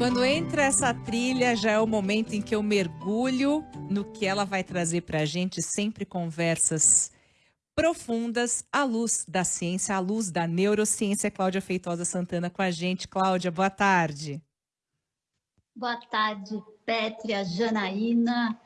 Quando entra essa trilha, já é o momento em que eu mergulho no que ela vai trazer para a gente, sempre conversas profundas à luz da ciência, à luz da neurociência. Cláudia Feitosa Santana com a gente. Cláudia, boa tarde. Boa tarde, Pétria, Janaína,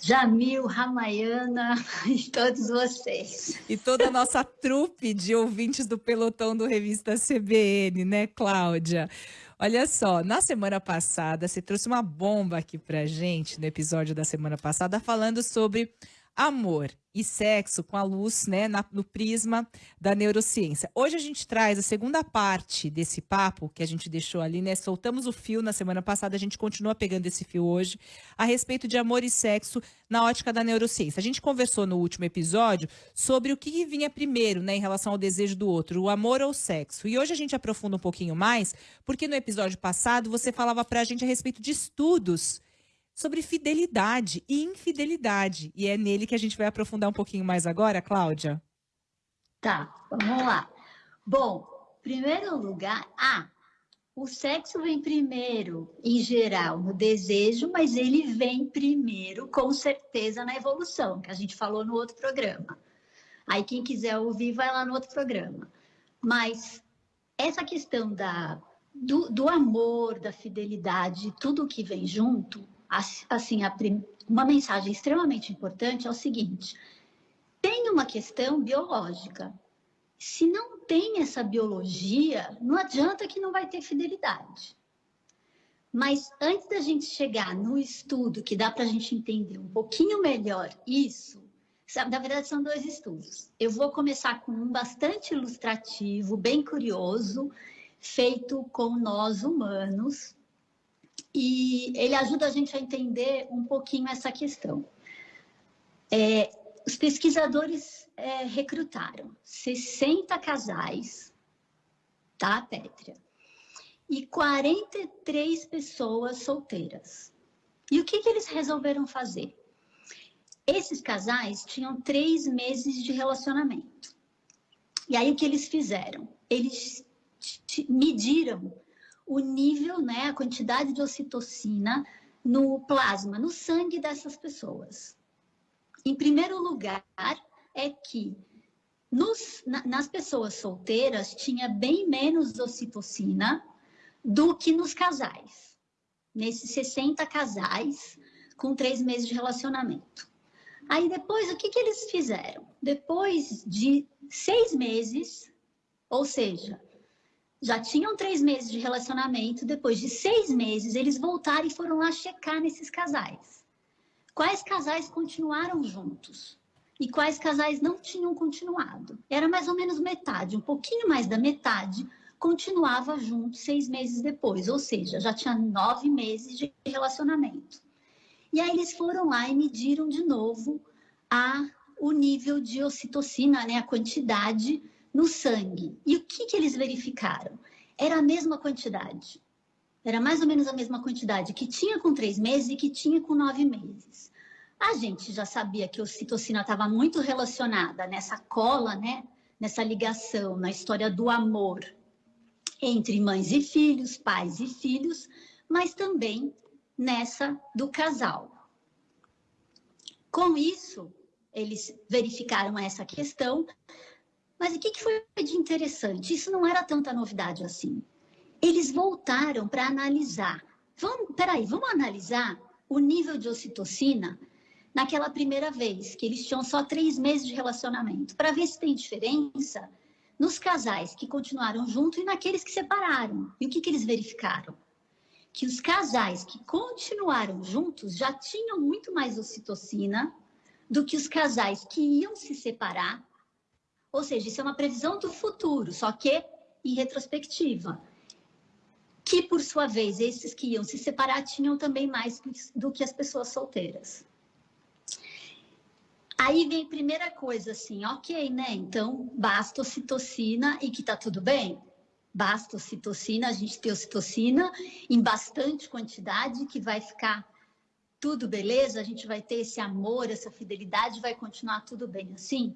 Jamil, Ramayana e todos vocês. E toda a nossa trupe de ouvintes do pelotão do Revista CBN, né, Cláudia? Olha só, na semana passada, você trouxe uma bomba aqui pra gente, no episódio da semana passada, falando sobre amor e sexo com a luz, né, na, no prisma da neurociência. Hoje a gente traz a segunda parte desse papo que a gente deixou ali, né? Soltamos o fio na semana passada, a gente continua pegando esse fio hoje a respeito de amor e sexo na ótica da neurociência. A gente conversou no último episódio sobre o que vinha primeiro, né, em relação ao desejo do outro, o amor ou o sexo. E hoje a gente aprofunda um pouquinho mais, porque no episódio passado você falava para a gente a respeito de estudos sobre fidelidade e infidelidade. E é nele que a gente vai aprofundar um pouquinho mais agora, Cláudia. Tá, vamos lá. Bom, primeiro lugar, ah, o sexo vem primeiro, em geral, no desejo, mas ele vem primeiro, com certeza, na evolução, que a gente falou no outro programa. Aí, quem quiser ouvir, vai lá no outro programa. Mas essa questão da, do, do amor, da fidelidade, tudo que vem junto, assim, uma mensagem extremamente importante é o seguinte: tem uma questão biológica. Se não tem essa biologia, não adianta que não vai ter fidelidade. Mas antes da gente chegar no estudo que dá para a gente entender um pouquinho melhor isso, na verdade são dois estudos. Eu vou começar com um bastante ilustrativo, bem curioso, feito com nós humanos, e ele ajuda a gente a entender um pouquinho essa questão. É, os pesquisadores é, recrutaram 60 casais, tá, Pétria? E 43 pessoas solteiras. E o que, que eles resolveram fazer? Esses casais tinham três meses de relacionamento. E aí o que eles fizeram? Eles mediram o nível, né, a quantidade de ocitocina no plasma, no sangue dessas pessoas. Em primeiro lugar, é que nos, na, nas pessoas solteiras tinha bem menos ocitocina do que nos casais. Nesses 60 casais com três meses de relacionamento. Aí depois, o que, que eles fizeram? Depois de seis meses, ou seja, já tinham três meses de relacionamento, depois de seis meses, eles voltaram e foram lá checar nesses casais. Quais casais continuaram juntos? E quais casais não tinham continuado? Era mais ou menos metade, um pouquinho mais da metade, continuava junto seis meses depois, ou seja, já tinha nove meses de relacionamento. E aí eles foram lá e mediram de novo a, o nível de ocitocina, né, a quantidade no sangue. E o que, que eles verificaram? Era a mesma quantidade. Era mais ou menos a mesma quantidade que tinha com três meses e que tinha com nove meses. A gente já sabia que a ocitocina estava muito relacionada nessa cola, né? Nessa ligação, na história do amor entre mães e filhos, pais e filhos, mas também nessa do casal. Com isso, eles verificaram essa questão mas o que, que foi de interessante? Isso não era tanta novidade assim. Eles voltaram para analisar. Vamos, peraí, vamos analisar o nível de ocitocina naquela primeira vez, que eles tinham só três meses de relacionamento, para ver se tem diferença nos casais que continuaram juntos e naqueles que separaram. E o que, que eles verificaram? Que os casais que continuaram juntos já tinham muito mais ocitocina do que os casais que iam se separar ou seja, isso é uma previsão do futuro, só que em retrospectiva. Que, por sua vez, esses que iam se separar tinham também mais do que as pessoas solteiras. Aí vem a primeira coisa assim, ok, né? Então, basta ocitocina e que tá tudo bem? Basta ocitocina, a gente tem ocitocina em bastante quantidade que vai ficar tudo beleza, a gente vai ter esse amor, essa fidelidade, vai continuar tudo bem assim?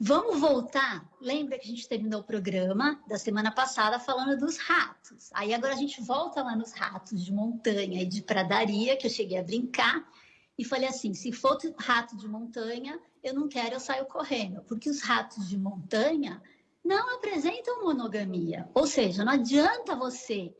Vamos voltar? Lembra que a gente terminou o programa da semana passada falando dos ratos. Aí agora a gente volta lá nos ratos de montanha e de pradaria, que eu cheguei a brincar, e falei assim: se for rato de montanha, eu não quero, eu saio correndo, porque os ratos de montanha não apresentam monogamia. Ou seja, não adianta você,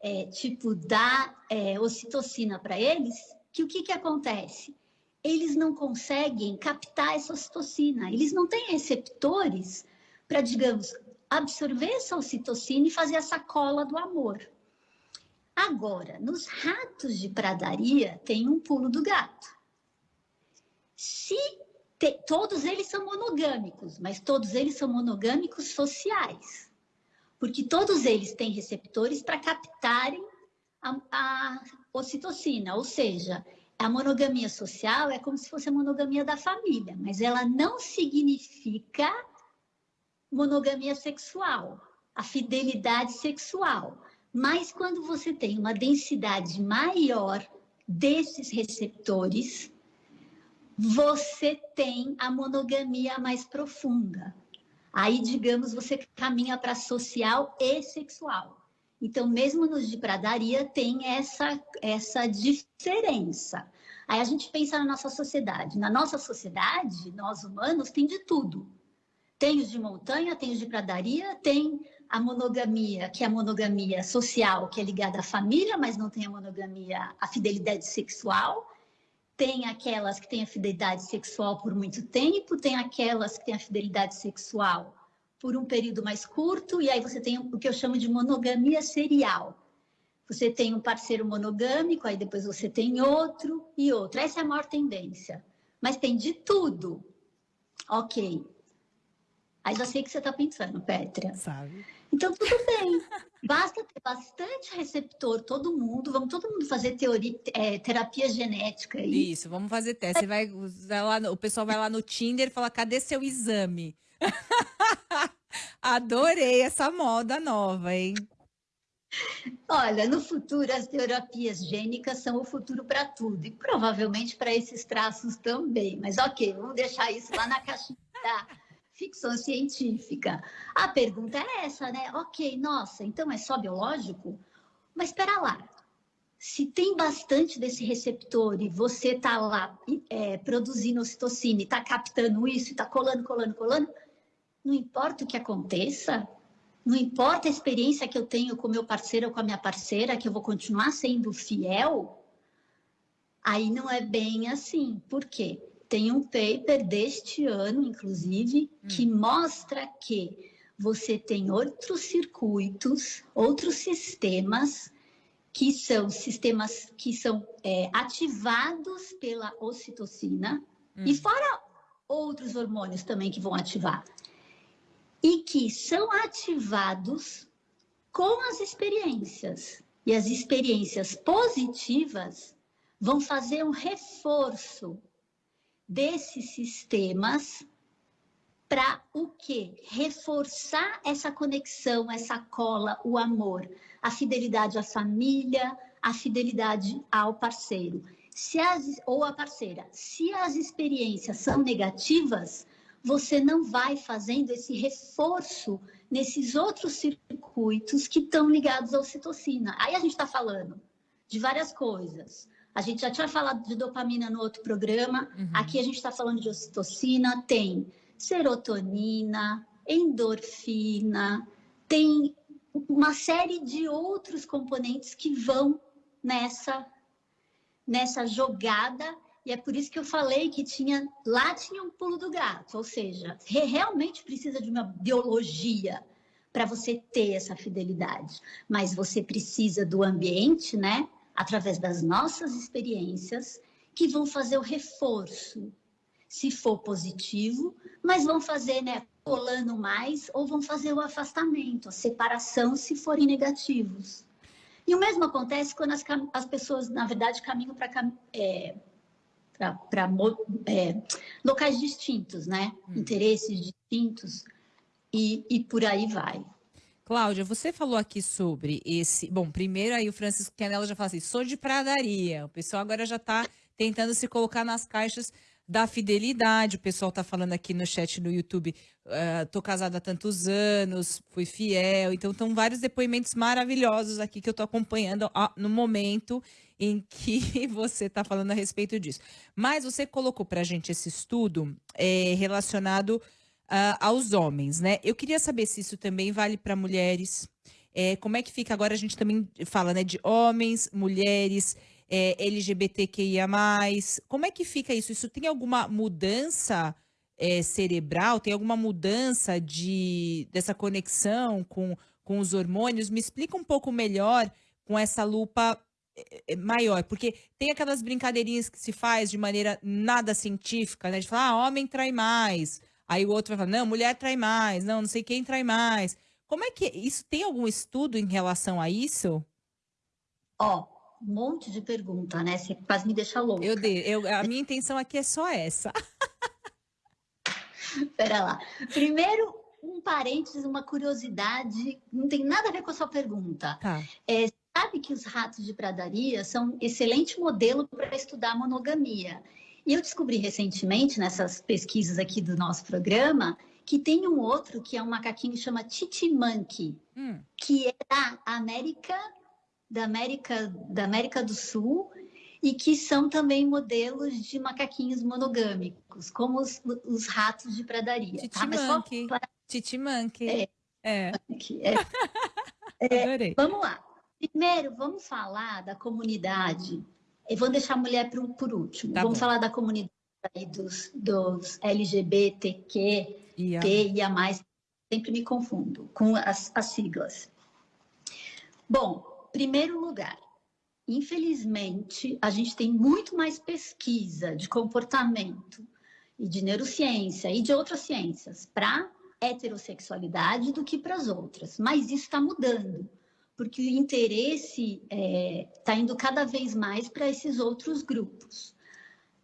é, tipo, dar é, ocitocina para eles, que o que, que acontece? Eles não conseguem captar essa ocitocina. Eles não têm receptores para, digamos, absorver essa ocitocina e fazer essa cola do amor. Agora, nos ratos de pradaria tem um pulo do gato. Se te, todos eles são monogâmicos, mas todos eles são monogâmicos sociais, porque todos eles têm receptores para captarem a, a ocitocina, ou seja, a monogamia social é como se fosse a monogamia da família, mas ela não significa monogamia sexual, a fidelidade sexual. Mas quando você tem uma densidade maior desses receptores, você tem a monogamia mais profunda. Aí, digamos, você caminha para social e sexual. Então, mesmo nos de pradaria, tem essa, essa diferença. Aí a gente pensa na nossa sociedade. Na nossa sociedade, nós humanos, tem de tudo. Tem os de montanha, tem os de pradaria, tem a monogamia, que é a monogamia social, que é ligada à família, mas não tem a monogamia, a fidelidade sexual. Tem aquelas que têm a fidelidade sexual por muito tempo, tem aquelas que têm a fidelidade sexual por um período mais curto, e aí você tem o que eu chamo de monogamia serial. Você tem um parceiro monogâmico, aí depois você tem outro e outro. Essa é a maior tendência. Mas tem de tudo. Ok. Aí já sei o que você está pensando, Petra. Sabe. Então, tudo bem. Basta ter bastante receptor, todo mundo. Vamos todo mundo fazer teoria, é, terapia genética aí. Isso, vamos fazer teste. Você vai, lá, o pessoal vai lá no Tinder e fala: cadê seu exame? Adorei essa moda nova, hein? Olha, no futuro as terapias gênicas são o futuro para tudo e provavelmente para esses traços também. Mas ok, vamos deixar isso lá na caixinha da ficção científica. A pergunta é essa, né? Ok, nossa, então é só biológico? Mas espera lá. Se tem bastante desse receptor e você está lá é, produzindo ocitocina e está captando isso, está colando, colando, colando, não importa o que aconteça, não importa a experiência que eu tenho com meu parceiro ou com a minha parceira, que eu vou continuar sendo fiel, aí não é bem assim. Por quê? Tem um paper deste ano, inclusive, hum. que mostra que você tem outros circuitos, outros sistemas que são sistemas que são é, ativados pela ocitocina hum. e fora outros hormônios também que vão ativar e que são ativados com as experiências. E as experiências positivas vão fazer um reforço desses sistemas para o quê? Reforçar essa conexão, essa cola, o amor, a fidelidade à família, a fidelidade ao parceiro. Se as, ou à parceira. Se as experiências são negativas, você não vai fazendo esse reforço nesses outros circuitos que estão ligados à ocitocina. Aí a gente está falando de várias coisas. A gente já tinha falado de dopamina no outro programa. Uhum. Aqui a gente está falando de ocitocina, tem serotonina, endorfina, tem uma série de outros componentes que vão nessa nessa jogada e é por isso que eu falei que tinha lá tinha um pulo do gato, ou seja, realmente precisa de uma biologia para você ter essa fidelidade, mas você precisa do ambiente, né? Através das nossas experiências que vão fazer o reforço, se for positivo, mas vão fazer, né, colando mais ou vão fazer o afastamento, a separação se forem negativos. E o mesmo acontece quando as, as pessoas, na verdade, caminham para é, para é, locais distintos, né? Hum. Interesses distintos e, e por aí vai. Cláudia, você falou aqui sobre esse. Bom, primeiro aí o Francisco Canela já fala assim: sou de pradaria. O pessoal agora já está tentando se colocar nas caixas da fidelidade. O pessoal tá falando aqui no chat no YouTube, uh, tô casada há tantos anos, fui fiel. Então, estão vários depoimentos maravilhosos aqui que eu tô acompanhando no momento em que você está falando a respeito disso. Mas você colocou para a gente esse estudo é, relacionado uh, aos homens, né? Eu queria saber se isso também vale para mulheres. É, como é que fica agora? A gente também fala né, de homens, mulheres, é, LGBTQIA. Como é que fica isso? Isso tem alguma mudança é, cerebral? Tem alguma mudança de, dessa conexão com, com os hormônios? Me explica um pouco melhor com essa lupa é, é, maior, porque tem aquelas brincadeirinhas que se faz de maneira nada científica, né? De falar, ah, homem trai mais. Aí o outro vai falar, não, mulher trai mais, não, não sei quem trai mais. Como é que isso tem algum estudo em relação a isso? Ó, um monte de pergunta, né? Você quase me deixa louca. Eu, de, eu a minha intenção aqui é só essa. Pera lá. Primeiro, um parênteses, uma curiosidade, não tem nada a ver com a sua pergunta. Tá. É, sabe que os ratos de pradaria são um excelente modelo para estudar monogamia. E eu descobri recentemente, nessas pesquisas aqui do nosso programa, que tem um outro que é um macaquinho que chama Titimanque, hum. que é da América, da América, da América do Sul, e que são também modelos de macaquinhos monogâmicos, como os, os ratos de pradaria. Titimanque. Tá? Titimanque. É. É. é. é. Vamos lá. Primeiro, vamos falar da comunidade. Eu vou deixar a mulher por, por último. Tá vamos bom. falar da comunidade dos, dos LGBTQ, e a mais. Sempre me confundo com as, as siglas. Bom, primeiro lugar, infelizmente, a gente tem muito mais pesquisa de comportamento e de neurociência e de outras ciências para heterossexualidade do que para as outras. Mas isso está mudando porque o interesse está é, tá indo cada vez mais para esses outros grupos.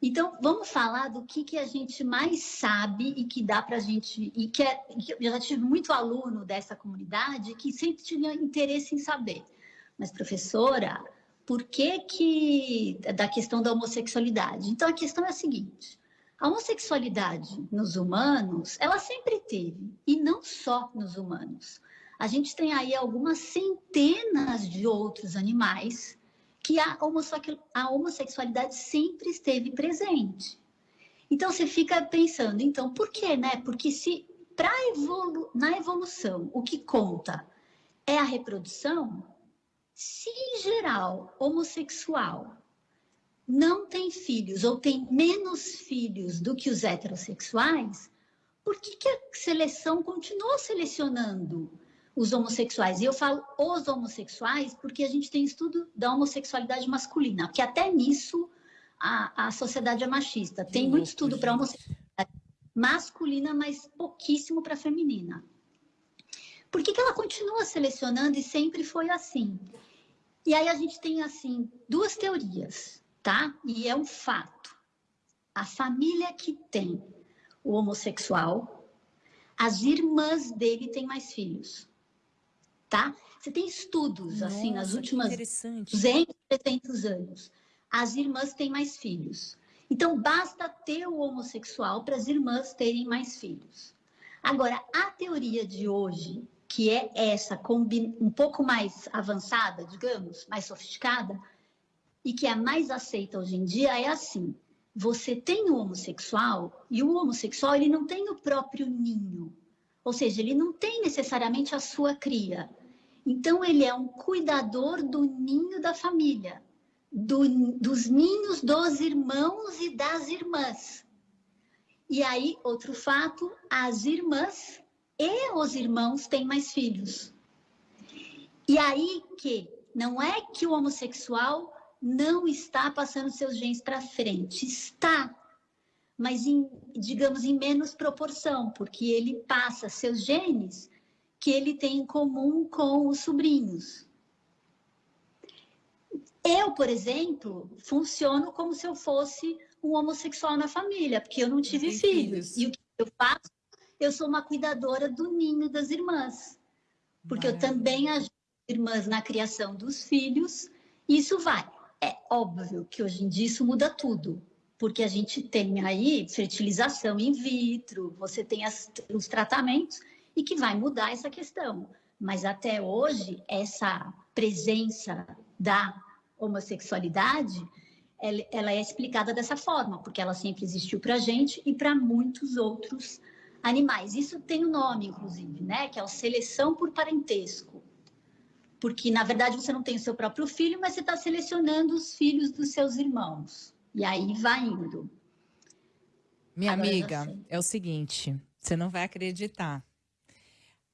Então, vamos falar do que, que a gente mais sabe e que dá para a gente. E que, é, eu já tive muito aluno dessa comunidade que sempre tinha interesse em saber. Mas, professora, por que, que. da questão da homossexualidade? Então, a questão é a seguinte: a homossexualidade nos humanos, ela sempre teve, e não só nos humanos a gente tem aí algumas centenas de outros animais que a, homossexualidade sempre esteve presente. Então você fica pensando, então por quê, né? Porque se evolu na evolução o que conta é a reprodução, se em geral homossexual não tem filhos ou tem menos filhos do que os heterossexuais, por que, que a seleção continuou selecionando os homossexuais. E eu falo os homossexuais porque a gente tem estudo da homossexualidade masculina, porque até nisso a, a sociedade é machista. Tem muito estudo para homossexualidade masculina, mas pouquíssimo para feminina. Por que, que ela continua selecionando e sempre foi assim? E aí a gente tem, assim, duas teorias, tá? E é um fato. A família que tem o homossexual, as irmãs dele têm mais filhos tá? Você tem estudos, Nossa, assim, nas últimas 200, 300 anos. As irmãs têm mais filhos. Então, basta ter o homossexual para as irmãs terem mais filhos. Agora, a teoria de hoje, que é essa, um pouco mais avançada, digamos, mais sofisticada, e que é a mais aceita hoje em dia, é assim. Você tem o homossexual, e o homossexual ele não tem o próprio ninho. Ou seja, ele não tem necessariamente a sua cria. Então, ele é um cuidador do ninho da família, do, dos ninhos dos irmãos e das irmãs. E aí, outro fato, as irmãs e os irmãos têm mais filhos. E aí que não é que o homossexual não está passando seus genes para frente, está, mas em, digamos em menos proporção, porque ele passa seus genes que ele tem em comum com os sobrinhos. Eu, por exemplo, funciono como se eu fosse um homossexual na família, porque eu não tive filhos. filhos. E o que eu faço? Eu sou uma cuidadora do ninho das irmãs. Porque Maravilha. eu também ajudo irmãs na criação dos filhos. Isso vai. É óbvio que hoje em dia isso muda tudo. porque a gente tem aí fertilização in vitro, você tem as, os tratamentos e que vai mudar essa questão. Mas até hoje, essa presença da homossexualidade, ela, ela é explicada dessa forma, porque ela sempre existiu para a gente e para muitos outros animais. Isso tem um nome, inclusive, né? Que é a seleção por parentesco. Porque, na verdade, você não tem o seu próprio filho, mas você está selecionando os filhos dos seus irmãos. E aí vai indo. Minha Agora amiga, é o seguinte, você não vai acreditar.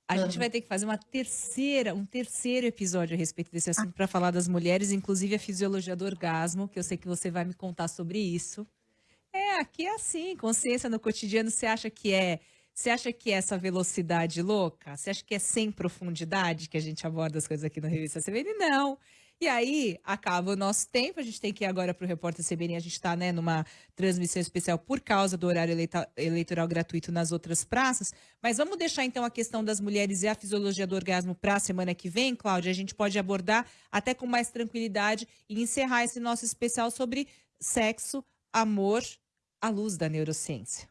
A uhum. gente vai ter que fazer uma terceira, um terceiro episódio a respeito desse assunto ah. para falar das mulheres, inclusive a fisiologia do orgasmo, que eu sei que você vai me contar sobre isso. É, aqui é assim, consciência no cotidiano, você acha que é você acha que é essa velocidade louca? Você acha que é sem profundidade que a gente aborda as coisas aqui no Revista CBN? Não. E aí, acaba o nosso tempo, a gente tem que ir agora para o Repórter CBN, a gente está né, numa transmissão especial por causa do horário eleitoral gratuito nas outras praças, mas vamos deixar então a questão das mulheres e a fisiologia do orgasmo para a semana que vem, Cláudia, a gente pode abordar até com mais tranquilidade e encerrar esse nosso especial sobre sexo, amor, à luz da neurociência.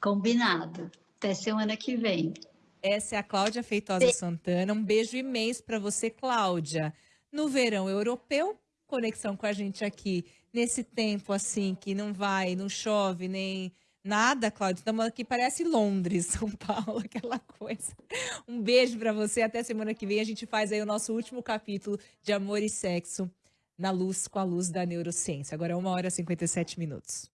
Combinado. Até semana que vem. Essa é a Cláudia Feitosa Santana. Um beijo imenso para você, Cláudia. No verão europeu, conexão com a gente aqui. Nesse tempo assim que não vai, não chove, nem nada, Cláudia. Estamos aqui, parece Londres, São Paulo, aquela coisa. Um beijo para você. Até semana que vem a gente faz aí o nosso último capítulo de Amor e Sexo na luz, com a luz da neurociência. Agora é uma hora e 57 minutos.